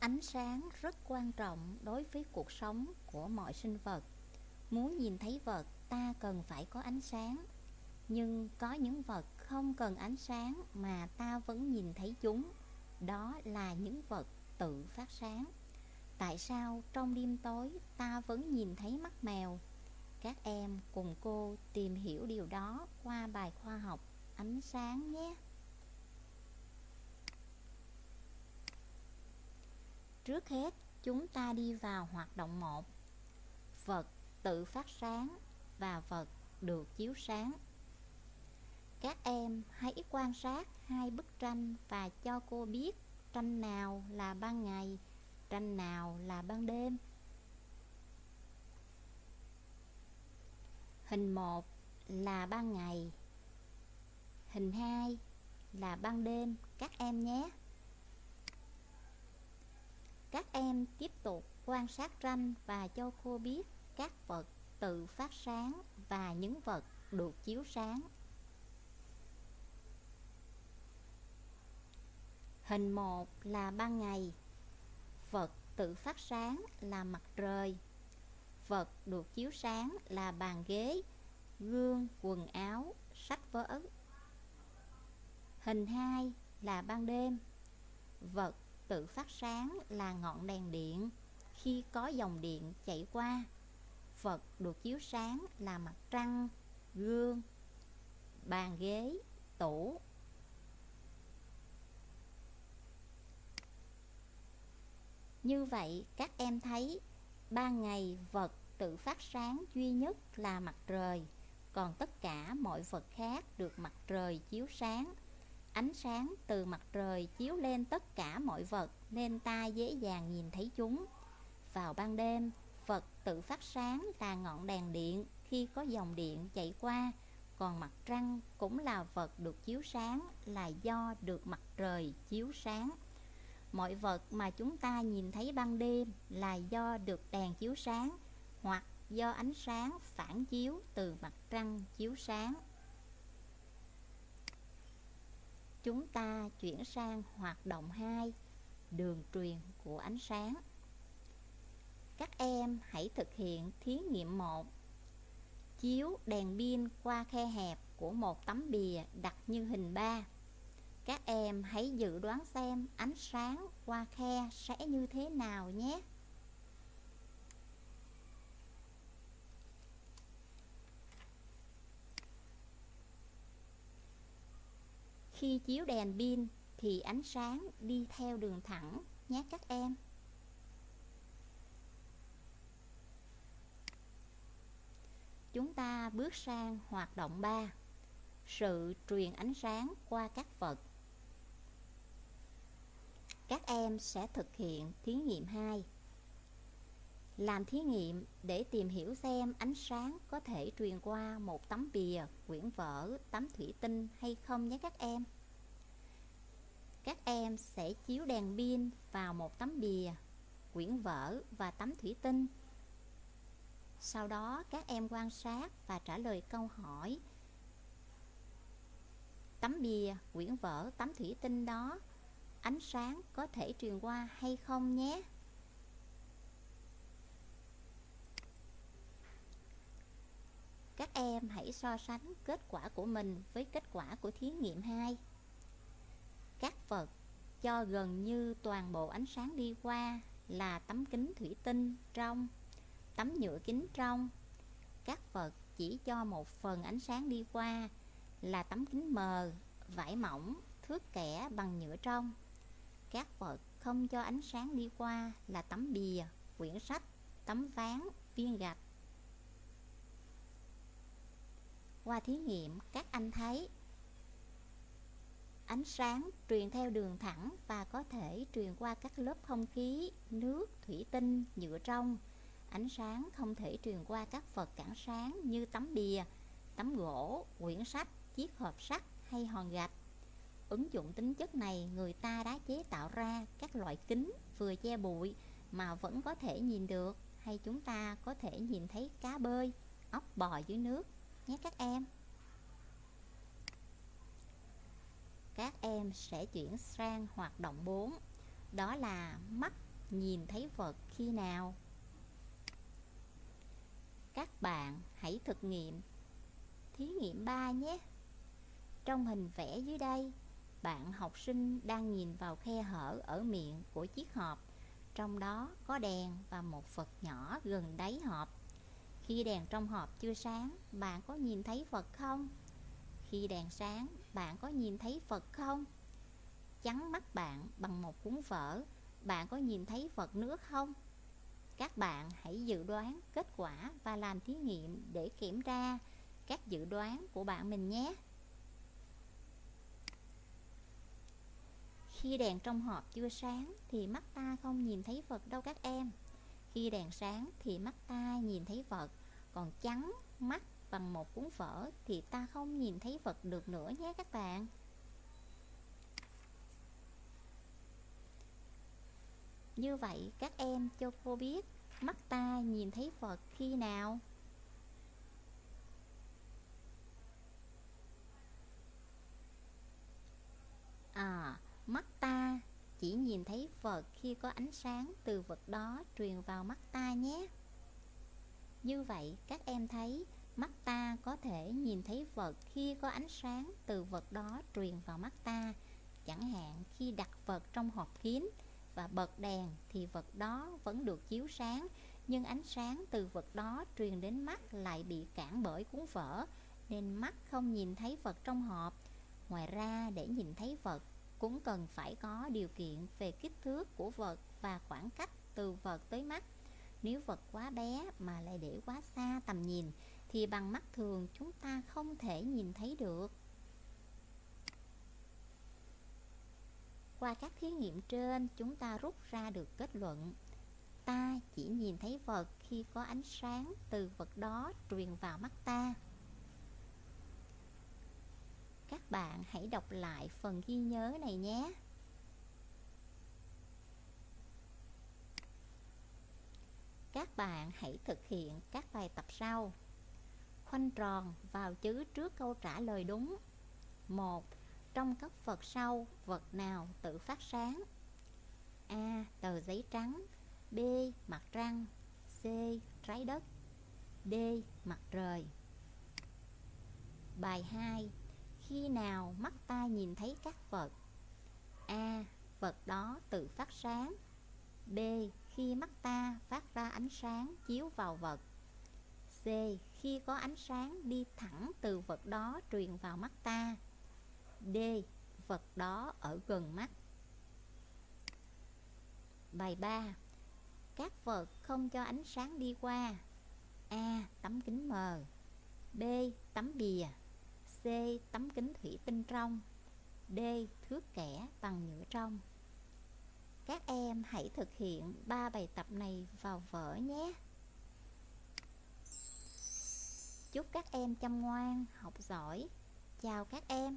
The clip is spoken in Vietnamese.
Ánh sáng rất quan trọng đối với cuộc sống của mọi sinh vật. Muốn nhìn thấy vật, ta cần phải có ánh sáng. Nhưng có những vật không cần ánh sáng mà ta vẫn nhìn thấy chúng. Đó là những vật tự phát sáng. Tại sao trong đêm tối ta vẫn nhìn thấy mắt mèo? Các em cùng cô tìm hiểu điều đó qua bài khoa học ánh sáng nhé. Trước hết, chúng ta đi vào hoạt động 1. Vật tự phát sáng và vật được chiếu sáng. Các em hãy quan sát hai bức tranh và cho cô biết tranh nào là ban ngày, tranh nào là ban đêm. Hình 1 là ban ngày, hình 2 là ban đêm các em nhé. Các em tiếp tục quan sát tranh và cho cô biết các vật tự phát sáng và những vật được chiếu sáng. Hình 1 là ban ngày. Vật tự phát sáng là mặt trời. Vật được chiếu sáng là bàn ghế, gương, quần áo, sách vở. Hình 2 là ban đêm. Vật tự phát sáng là ngọn đèn điện khi có dòng điện chạy qua. phật được chiếu sáng là mặt trăng, gương, bàn ghế, tủ. Như vậy các em thấy ban ngày vật tự phát sáng duy nhất là mặt trời, còn tất cả mọi vật khác được mặt trời chiếu sáng Ánh sáng từ mặt trời chiếu lên tất cả mọi vật nên ta dễ dàng nhìn thấy chúng. Vào ban đêm, vật tự phát sáng là ngọn đèn điện khi có dòng điện chạy qua, còn mặt trăng cũng là vật được chiếu sáng là do được mặt trời chiếu sáng. Mọi vật mà chúng ta nhìn thấy ban đêm là do được đèn chiếu sáng hoặc do ánh sáng phản chiếu từ mặt trăng chiếu sáng. Chúng ta chuyển sang hoạt động 2, đường truyền của ánh sáng. Các em hãy thực hiện thí nghiệm 1. Chiếu đèn pin qua khe hẹp của một tấm bìa đặt như hình 3. Các em hãy dự đoán xem ánh sáng qua khe sẽ như thế nào nhé. Khi chiếu đèn pin thì ánh sáng đi theo đường thẳng, nhé các em. Chúng ta bước sang hoạt động 3. Sự truyền ánh sáng qua các vật. Các em sẽ thực hiện thí nghiệm 2. Làm thí nghiệm để tìm hiểu xem ánh sáng có thể truyền qua một tấm bìa, quyển vở, tấm thủy tinh hay không nhé các em. Các em sẽ chiếu đèn pin vào một tấm bìa, quyển vở và tấm thủy tinh. Sau đó các em quan sát và trả lời câu hỏi Tấm bìa, quyển vở, tấm thủy tinh đó Ánh sáng có thể truyền qua hay không nhé Các em hãy so sánh kết quả của mình với kết quả của thí nghiệm 2. Các vật cho gần như toàn bộ ánh sáng đi qua là tấm kính thủy tinh trong, tấm nhựa kính trong. Các vật chỉ cho một phần ánh sáng đi qua là tấm kính mờ, vải mỏng, thước kẻ bằng nhựa trong. Các vật không cho ánh sáng đi qua là tấm bìa, quyển sách, tấm ván, viên gạch. Qua thí nghiệm, các anh thấy ánh sáng truyền theo đường thẳng và có thể truyền qua các lớp không khí, nước, thủy tinh, nhựa trong. Ánh sáng không thể truyền qua các vật cản sáng như tấm bìa, tấm gỗ, quyển sách, chiếc hộp sắt hay hòn gạch. Ứng dụng tính chất này, người ta đã chế tạo ra các loại kính vừa che bụi mà vẫn có thể nhìn được hay chúng ta có thể nhìn thấy cá bơi, ốc bò dưới nước nhé các em. Các em sẽ chuyển sang hoạt động 4 Đó là mắt nhìn thấy vật khi nào? Các bạn hãy thực nghiệm thí nghiệm 3 nhé. Trong hình vẽ dưới đây, bạn học sinh đang nhìn vào khe hở ở miệng của chiếc hộp. Trong đó có đèn và một vật nhỏ gần đáy hộp. Khi đèn trong hộp chưa sáng, bạn có nhìn thấy Phật không? Khi đèn sáng, bạn có nhìn thấy Phật không? Chắn mắt bạn bằng một cuốn vở, bạn có nhìn thấy Phật nước không? Các bạn hãy dự đoán kết quả và làm thí nghiệm để kiểm tra các dự đoán của bạn mình nhé. Khi đèn trong hộp chưa sáng thì mắt ta không nhìn thấy Phật đâu các em. Khi đèn sáng thì mắt ta nhìn thấy vật, còn trắng mắt bằng một cuốn vở thì ta không nhìn thấy vật được nữa nhé các bạn. Như vậy các em cho cô biết mắt ta nhìn thấy vật khi nào? À, mắt ta chỉ nhìn thấy vật khi có ánh sáng từ vật đó truyền vào mắt ta nhé. Như vậy, các em thấy mắt ta có thể nhìn thấy vật khi có ánh sáng từ vật đó truyền vào mắt ta. Chẳng hạn, khi đặt vật trong hộp kín và bật đèn thì vật đó vẫn được chiếu sáng, nhưng ánh sáng từ vật đó truyền đến mắt lại bị cản bởi cuốn vở, nên mắt không nhìn thấy vật trong hộp. Ngoài ra, để nhìn thấy vật cũng cần phải có điều kiện về kích thước của vật và khoảng cách từ vật tới mắt. Nếu vật quá bé mà lại để quá xa tầm nhìn thì bằng mắt thường chúng ta không thể nhìn thấy được. Qua các thí nghiệm trên, chúng ta rút ra được kết luận Ta chỉ nhìn thấy vật khi có ánh sáng từ vật đó truyền vào mắt ta. Các bạn hãy đọc lại phần ghi nhớ này nhé. Các bạn hãy thực hiện các bài tập sau. Khoanh tròn vào chữ trước câu trả lời đúng. 1. Trong các vật sau, vật nào tự phát sáng? A. Tờ giấy trắng B. Mặt trăng C. Trái đất D. Mặt trời Bài 2 khi nào mắt ta nhìn thấy các vật A. Vật đó tự phát sáng B. Khi mắt ta phát ra ánh sáng chiếu vào vật C. Khi có ánh sáng đi thẳng từ vật đó truyền vào mắt ta D. Vật đó ở gần mắt Bài 3 Các vật không cho ánh sáng đi qua A. Tấm kính mờ B. Tấm bìa C. Tấm kính thủy tinh trong D. Thước kẻ bằng nhựa trong Các em hãy thực hiện ba bài tập này vào vở nhé Chúc các em chăm ngoan, học giỏi Chào các em